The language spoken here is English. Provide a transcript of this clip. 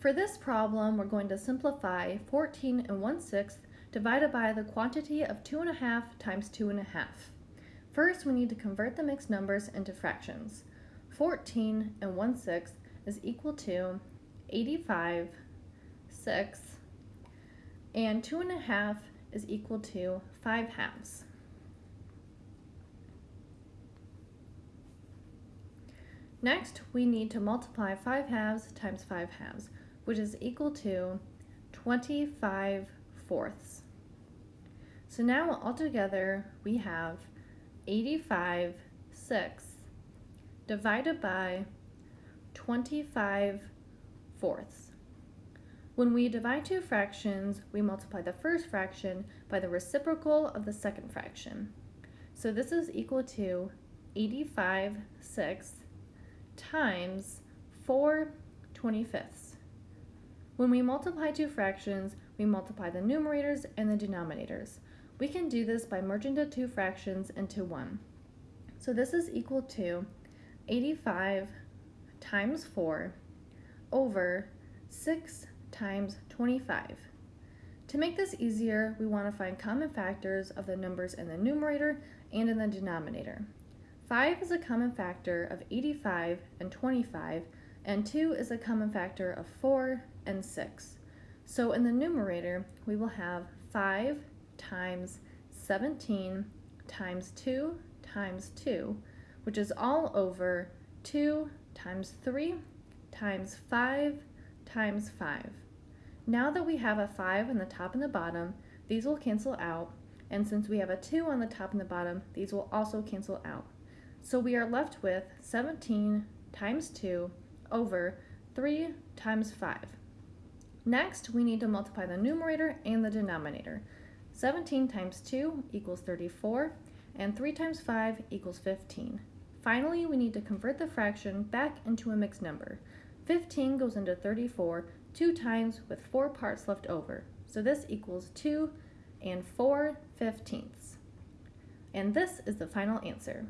For this problem, we're going to simplify 14 and 1 6 divided by the quantity of 2.5 times 2.5. First, we need to convert the mixed numbers into fractions. 14 and 1 6 is equal to 85, 6, and 2.5 is equal to 5 halves. Next, we need to multiply 5 halves times 5 halves which is equal to 25 fourths. So now altogether we have 85 sixths divided by 25 fourths. When we divide two fractions, we multiply the first fraction by the reciprocal of the second fraction. So this is equal to 85 sixths times 4 25ths. When we multiply two fractions, we multiply the numerators and the denominators. We can do this by merging the two fractions into one. So this is equal to 85 times 4 over 6 times 25. To make this easier, we want to find common factors of the numbers in the numerator and in the denominator. 5 is a common factor of 85 and 25, and 2 is a common factor of 4 and 6. So in the numerator, we will have 5 times 17 times 2 times 2, which is all over 2 times 3 times 5 times 5. Now that we have a 5 on the top and the bottom, these will cancel out, and since we have a 2 on the top and the bottom, these will also cancel out. So we are left with 17 times 2 over 3 times 5. Next, we need to multiply the numerator and the denominator. 17 times 2 equals 34, and 3 times 5 equals 15. Finally, we need to convert the fraction back into a mixed number. 15 goes into 34 two times with 4 parts left over. So this equals 2 and 4 fifteenths. And this is the final answer.